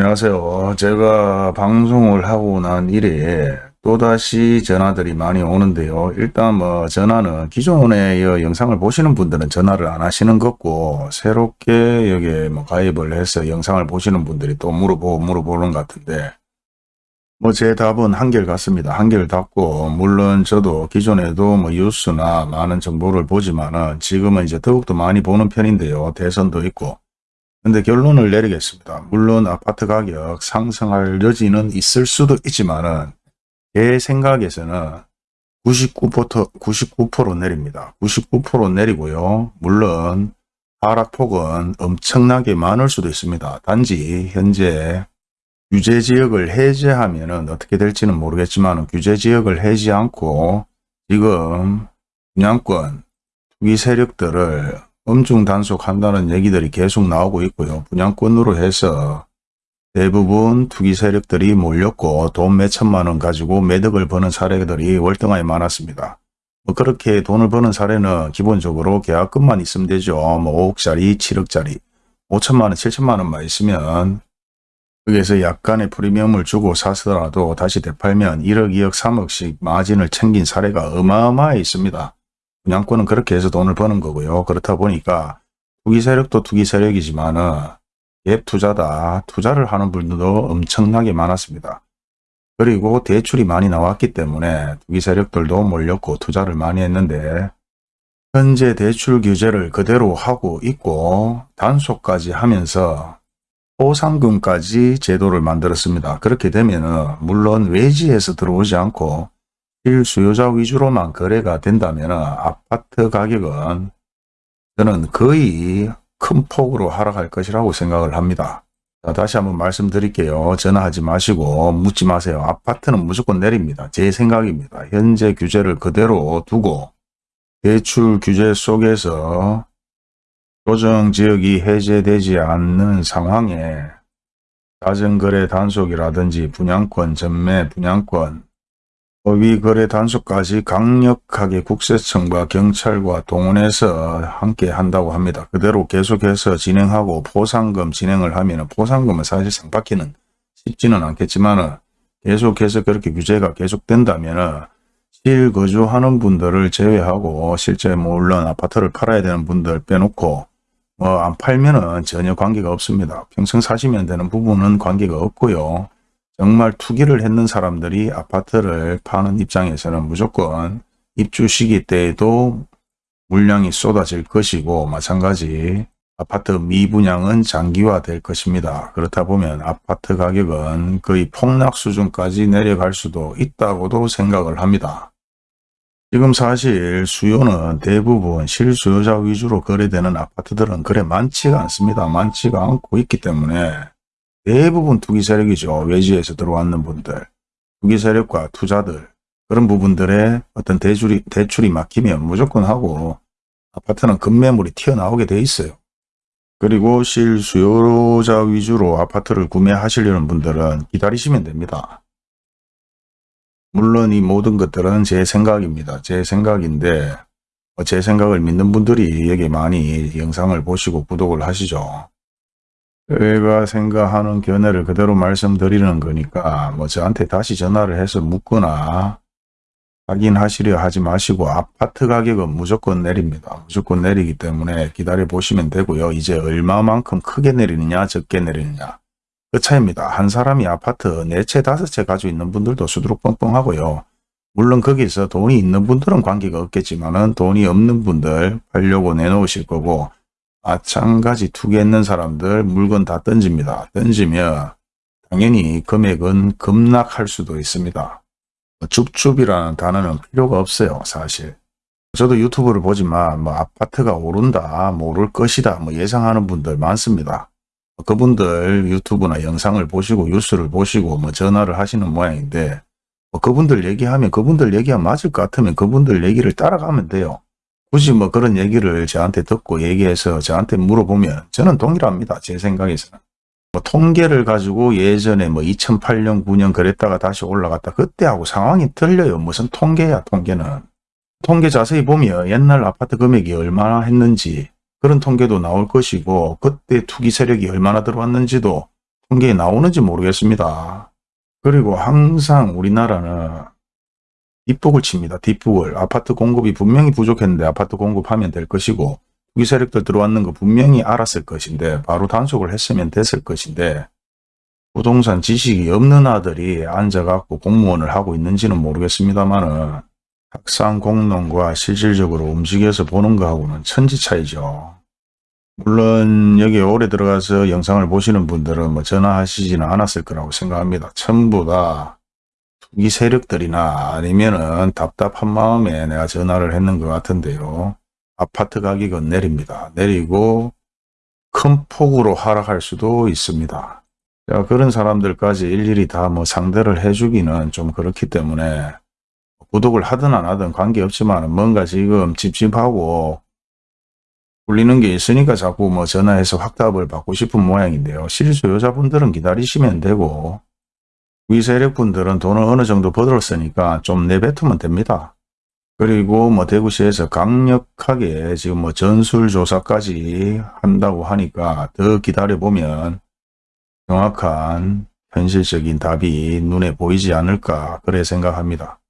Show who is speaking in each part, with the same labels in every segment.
Speaker 1: 안녕하세요. 제가 방송을 하고 난 이래 또다시 전화들이 많이 오는데요. 일단 뭐 전화는 기존에 이 영상을 보시는 분들은 전화를 안 하시는 거고 새롭게 여기에 뭐 가입을 해서 영상을 보시는 분들이 또 물어보고 물어보는 것 같은데 뭐 제 답은 한결 같습니다. 한결 같고 물론 저도 기존에도 뭐 뉴스나 많은 정보를 보지만은 지금은 이제 더욱더 많이 보는 편인데요. 대선도 있고 근데 결론을 내리겠습니다. 물론 아파트 가격 상승할 여지는 있을 수도 있지만 은 제 생각에서는 99%, 99% 내립니다. 99% 내리고요. 물론 하락폭은 엄청나게 많을 수도 있습니다. 단지 현재 규제 지역을 해제하면 어떻게 될지는 모르겠지만 규제 지역을 해지 않고 지금 분양권 투기 세력들을 엄중 단속한다는 얘기들이 계속 나오고 있고요. 분양권으로 해서 대부분 투기 세력들이 몰렸고 돈 몇천만 원 가지고 매덕을 버는 사례들이 월등하게 많았습니다. 뭐 그렇게 돈을 버는 사례는 기본적으로 계약금만 있으면 되죠. 뭐 5억짜리, 7억짜리, 5천만 원, 7천만 원만 있으면 거기에서 약간의 프리미엄을 주고 사서라도 다시 되팔면 1억, 2억, 3억씩 마진을 챙긴 사례가 어마어마해 있습니다. 분양권은 그렇게 해서 돈을 버는 거고요. 그렇다 보니까 투기 세력도 투기 세력이지만은 갭 투자다. 투자를 하는 분들도 엄청나게 많았습니다. 그리고 대출이 많이 나왔기 때문에 투기 세력들도 몰렸고 투자를 많이 했는데 현재 대출 규제를 그대로 하고 있고 단속까지 하면서 보상금까지 제도를 만들었습니다. 그렇게 되면 물론 외지에서 들어오지 않고 실수요자 위주로만 거래가 된다면 아파트 가격은 저는 거의 큰 폭으로 하락할 것이라고 생각을 합니다. 자, 다시 한번 말씀드릴게요. 전화하지 마시고 묻지 마세요. 아파트는 무조건 내립니다. 제 생각입니다. 현재 규제를 그대로 두고 대출 규제 속에서 조정지역이 해제되지 않는 상황에 자전거래 단속이라든지 분양권 전매 분양권 법위 거래 단속까지 강력하게 국세청과 경찰과 동원해서 함께 한다고 합니다. 그대로 계속해서 진행하고 포상금 진행을 하면 포상금은 사실상 받기는 쉽지는 않겠지만 계속해서 그렇게 규제가 계속된다면 실거주하는 분들을 제외하고 실제 물론 아파트를 팔아야 되는 분들 빼놓고 뭐 안 팔면은 전혀 관계가 없습니다. 평생 사시면 되는 부분은 관계가 없고요. 정말 투기를 했는 사람들이 아파트를 파는 입장에서는 무조건 입주 시기 때에도 물량이 쏟아질 것이고 마찬가지 아파트 미분양은 장기화될 것입니다. 그렇다 보면 아파트 가격은 거의 폭락 수준까지 내려갈 수도 있다고도 생각을 합니다. 지금 사실 수요는 대부분 실수요자 위주로 거래되는 아파트들은 그래 많지가 않습니다. 많지가 않고 있기 때문에 대부분 투기 세력이죠. 외지에서 들어왔는 분들. 투기 세력과 투자들 그런 부분들의 어떤 대출이, 대출이 막히면 무조건 하고 아파트는 급매물이 튀어나오게 돼 있어요. 그리고 실수요자 위주로 아파트를 구매하시려는 분들은 기다리시면 됩니다. 물론 이 모든 것들은 제 생각입니다. 제 생각인데 제 생각을 믿는 분들이 여기 많이 영상을 보시고 구독을 하시죠. 제가 생각하는 견해를 그대로 말씀드리는 거니까 뭐 저한테 다시 전화를 해서 묻거나 확인하시려 하지 마시고 아파트 가격은 무조건 내립니다. 무조건 내리기 때문에 기다려 보시면 되고요. 이제 얼마만큼 크게 내리느냐 적게 내리느냐 그 차이입니다. 한 사람이 아파트 네채 다섯 채 가지고 있는 분들도 수두룩 뻥뻥하고요. 물론 거기서 돈이 있는 분들은 관계가 없겠지만 은 돈이 없는 분들 팔려고 내놓으실 거고 마찬가지 투기했는 사람들 물건 다 던집니다. 던지면 당연히 금액은 급락할 수도 있습니다. 줍줍이라는 단어는 필요가 없어요. 사실. 저도 유튜브를 보지만 뭐 아파트가 오른다, 뭐 오를 것이다 뭐 예상하는 분들 많습니다. 그분들 유튜브나 영상을 보시고 뉴스를 보시고 뭐 전화를 하시는 모양인데 뭐 그분들 얘기하면 그분들 얘기가 맞을 것 같으면 그분들 얘기를 따라가면 돼요. 굳이 뭐 그런 얘기를 저한테 듣고 얘기해서 저한테 물어보면 저는 동일합니다. 제 생각에서는. 뭐 통계를 가지고 예전에 뭐 2008년 9년 그랬다가 다시 올라갔다 그때하고 상황이 틀려요. 무슨 통계야 통계는. 통계 자세히 보면 옛날 아파트 금액이 얼마나 했는지 그런 통계도 나올 것이고 그때 투기 세력이 얼마나 들어왔는지도 통계에 나오는지 모르겠습니다. 그리고 항상 우리나라는 뒷북을 칩니다. 뒷북을. 아파트 공급이 분명히 부족했는데 아파트 공급하면 될 것이고 투기 세력들 들어왔는 거 분명히 알았을 것인데 바로 단속을 했으면 됐을 것인데 부동산 지식이 없는 아들이 앉아갖고 공무원을 하고 있는지는 모르겠습니다만은 학상 공론과 실질적으로 움직여서 보는 거하고는 천지 차이죠. 물론 여기 오래 들어가서 영상을 보시는 분들은 뭐 전화하시지는 않았을 거라고 생각합니다. 전부 다 투기 세력들이나 아니면은 답답한 마음에 내가 전화를 했는 것 같은데요. 아파트 가격은 내립니다. 내리고 큰 폭으로 하락할 수도 있습니다. 자, 그런 사람들까지 일일이 다 뭐 상대를 해주기는 좀 그렇기 때문에 구독을 하든 안 하든 관계없지만 뭔가 지금 찝찝하고 굴리는 게 있으니까 자꾸 뭐 전화해서 확답을 받고 싶은 모양인데요. 실수요자분들은 기다리시면 되고 위세력분들은 돈을 어느 정도 벌었으니까 좀 내뱉으면 됩니다. 그리고 뭐 대구시에서 강력하게 지금 뭐 전술조사까지 한다고 하니까 더 기다려보면 정확한 현실적인 답이 눈에 보이지 않을까 그래 생각합니다.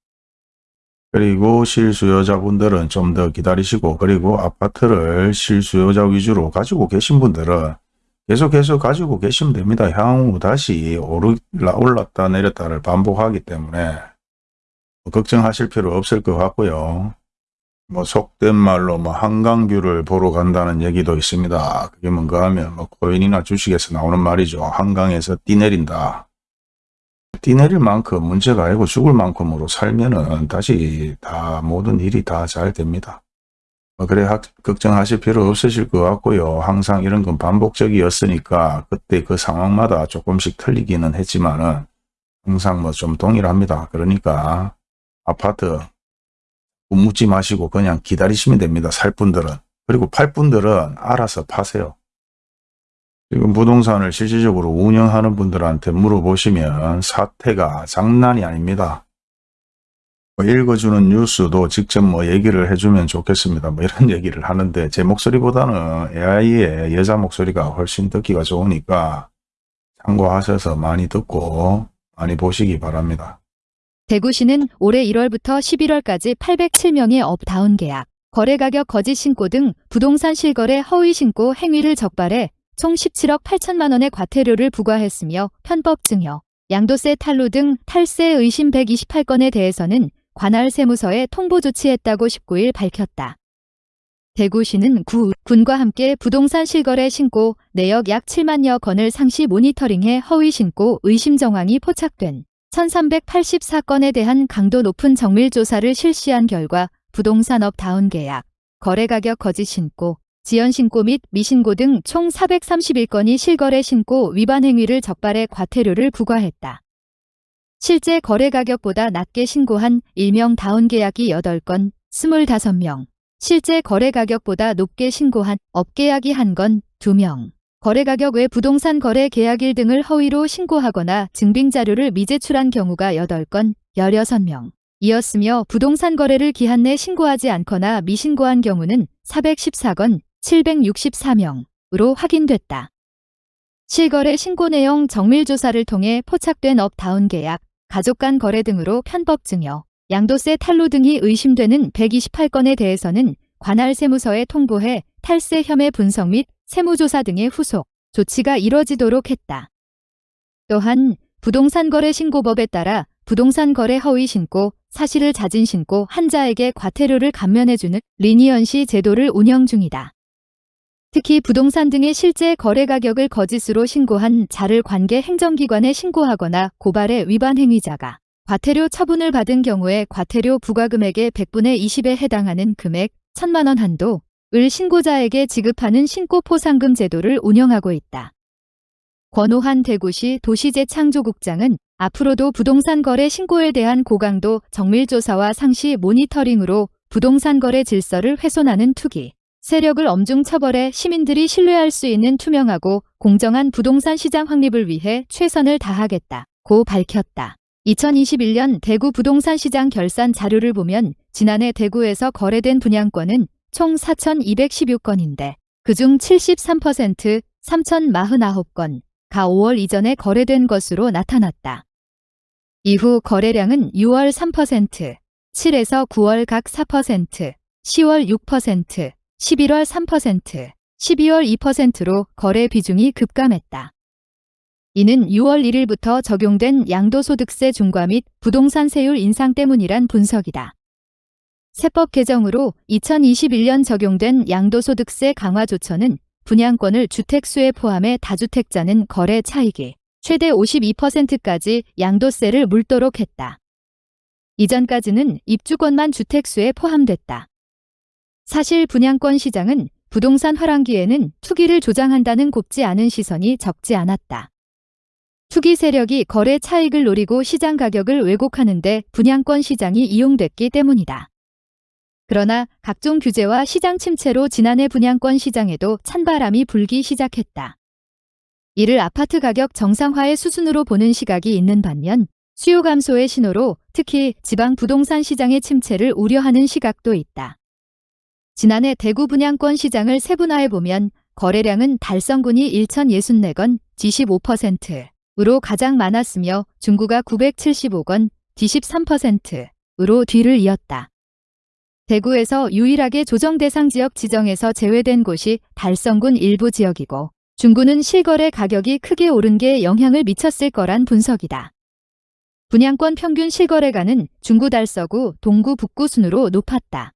Speaker 1: 그리고 실수요자분들은 좀 더 기다리시고 그리고 아파트를 실수요자 위주로 가지고 계신 분들은 계속해서 가지고 계시면 됩니다. 향후 다시 올랐다 내렸다를 반복하기 때문에 뭐 걱정하실 필요 없을 것 같고요. 뭐 속된 말로 뭐 한강뷰를 보러 간다는 얘기도 있습니다. 그게 뭔가 하면 뭐 코인이나 주식에서 나오는 말이죠. 한강에서 뛰 내린다. 뛰 내릴 만큼 문제가 아니고 죽을 만큼으로 살면은 다시 다 모든 일이 다 잘 됩니다. 뭐 그래 하, 걱정하실 필요 없으실 것 같고요. 항상 이런 건 반복적이었으니까 그때 그 상황마다 조금씩 틀리기는 했지만은 항상 뭐 좀 동일합니다. 그러니까 아파트 묻지 마시고 그냥 기다리시면 됩니다. 살 분들은. 그리고 팔 분들은 알아서 파세요. 지금 부동산을 실질적으로 운영하는 분들한테 물어보시면 사태가 장난이 아닙니다. 뭐 읽어주는 뉴스도 직접 뭐 얘기를 해주면 좋겠습니다. 뭐 이런 얘기를 하는데 제 목소리보다는 AI의 여자 목소리가 훨씬 듣기가 좋으니까 참고하셔서 많이 듣고 많이 보시기 바랍니다.
Speaker 2: 대구시는 올해 1월부터 11월까지 807명의 업 다운 계약, 거래가격 거짓 신고 등 부동산 실거래 허위 신고 행위를 적발해 총 17억 8천만 원의 과태료를 부과했으며 편법 증여, 양도세 탈루 등 탈세 의심 128건에 대해서는 관할 세무서에 통보 조치했다고 19일 밝혔다. 대구시는 구, 군과 함께 부동산 실거래 신고 내역 약 7만여 건을 상시 모니터링해 허위 신고 의심 정황이 포착된 1384건에 대한 강도 높은 정밀 조사를 실시한 결과 부동산업 다운 계약, 거래가격 거짓 신고, 지연 신고 및 미신고 등 총 431건이 실거래 신고 위반 행위를 적발해 과태료를 부과했다. 실제 거래 가격보다 낮게 신고한 일명 다운 계약이 8건, 25명, 실제 거래 가격보다 높게 신고한 업계약이 1건, 2명, 거래 가격 외 부동산 거래 계약일 등을 허위로 신고하거나 증빙 자료를 미제출한 경우가 8건, 16명. 이었으며 부동산 거래를 기한 내 신고하지 않거나 미신고한 경우는 414건, 764명으로 확인됐다. 실거래 신고 내용 정밀 조사를 통해 포착된 업다운 계약, 가족 간 거래 등으로 편법 증여, 양도세 탈루 등이 의심되는 128건에 대해서는 관할 세무서에 통보해 탈세 혐의 분석 및 세무조사 등의 후속 조치가 이뤄지도록 했다. 또한 부동산 거래 신고법에 따라 부동산 거래 허위 신고, 사실을 자진 신고 한자에게 과태료를 감면해주는 리니언시 제도를 운영 중이다. 특히 부동산 등의 실제 거래 가격을 거짓으로 신고한 자를 관계 행정기관에 신고하거나 고발해 위반 행위자가 과태료 처분을 받은 경우에 과태료 부과금액의 100분의 20에 해당하는 금액 1천만 원 한도 을 신고자에게 지급하는 신고포상금 제도를 운영하고 있다. 권오한 대구시 도시재창조국장은 앞으로도 부동산 거래 신고에 대한 고강도 정밀조사와 상시 모니터링으로 부동산 거래 질서를 훼손하는 투기, 세력을 엄중 처벌해 시민들이 신뢰할 수 있는 투명하고 공정한 부동산 시장 확립을 위해 최선을 다하겠다. 고 밝혔다. 2021년 대구 부동산 시장 결산 자료를 보면 지난해 대구에서 거래된 분양권은 총 4,216건인데 그중 73% 3,049건, 가 5월 이전에 거래된 것으로 나타났다. 이후 거래량은 6월 3%, 7에서 9월 각 4%, 10월 6%, 11월 3%, 12월 2%로 거래 비중이 급감했다. 이는 6월 1일부터 적용된 양도소득세 중과 및 부동산 세율 인상 때문이란 분석이다. 세법 개정으로 2021년 적용된 양도소득세 강화 조처는 분양권을 주택수에 포함해 다주택자는 거래 차익이 최대 52%까지 양도세를 물도록 했다. 이전까지는 입주권만 주택수에 포함됐다. 사실 분양권 시장은 부동산 화랑기에는 투기를 조장한다는 곱지 않은 시선이 적지 않았다. 투기 세력이 거래 차익을 노리고 시장 가격을 왜곡하는데 분양권 시장이 이용됐기 때문이다. 그러나 각종 규제와 시장 침체로 지난해 분양권 시장에도 찬바람이 불기 시작했다. 이를 아파트 가격 정상화의 수순으로 보는 시각이 있는 반면 수요 감소의 신호로 특히 지방 부동산 시장의 침체를 우려하는 시각도 있다. 지난해 대구 분양권 시장을 세분화해 보면 거래량은 달성군이 1,064건, G15%으로 가장 많았으며 중구가 975건, D13%으로 뒤를 이었다. 대구에서 유일하게 조정 대상 지역 지정에서 제외된 곳이 달성군 일부 지역이고 중구는 실거래 가격이 크게 오른 게 영향을 미쳤을 거란 분석이다. 분양권 평균 실거래가는 중구 달서구, 동구 북구 순으로 높았다.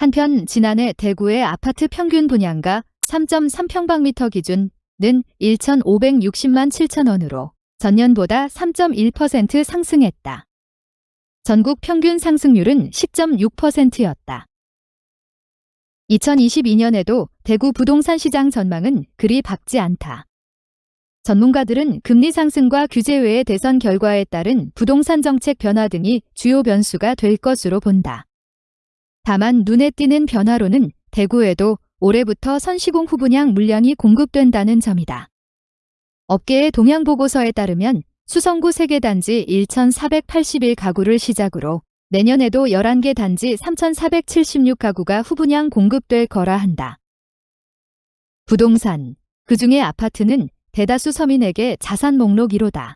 Speaker 2: 한편 지난해 대구의 아파트 평균 분양가 3.3평방미터 기준은 1,560만 7천 원으로 전년보다 3.1% 상승했다. 전국 평균 상승률은 10.6%였다. 2022년에도 대구 부동산 시장 전망은 그리 밝지 않다. 전문가들은 금리 상승과 규제 외의 대선 결과에 따른 부동산 정책 변화 등이 주요 변수가 될 것으로 본다. 다만 눈에 띄는 변화로는 대구에도 올해부터 선시공 후분양 물량이 공급된다는 점이다. 업계의 동향보고서에 따르면 수성구 세개 단지 1,481가구를 시작으로 내년에도 11개 단지 3,476가구가 후분양 공급될 거라 한다. 부동산, 그 중에 아파트는 대다수 서민에게 자산 목록 1호다.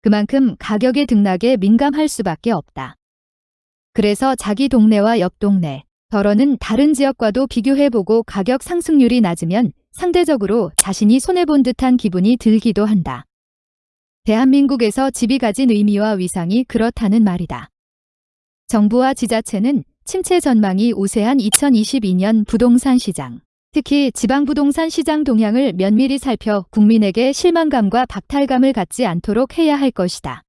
Speaker 2: 그만큼 가격의 등락에 민감할 수밖에 없다. 그래서 자기 동네와 옆 동네, 덜어는 다른 지역과도 비교해보고 가격 상승률이 낮으면 상대적으로 자신이 손해본 듯한 기분이 들기도 한다. 대한민국에서 집이 가진 의미와 위상이 그렇다는 말이다. 정부와 지자체는 침체 전망이 우세한 2022년 부동산 시장, 특히 지방 부동산 시장 동향을 면밀히 살펴 국민에게 실망감과 박탈감을 갖지 않도록 해야 할 것이다.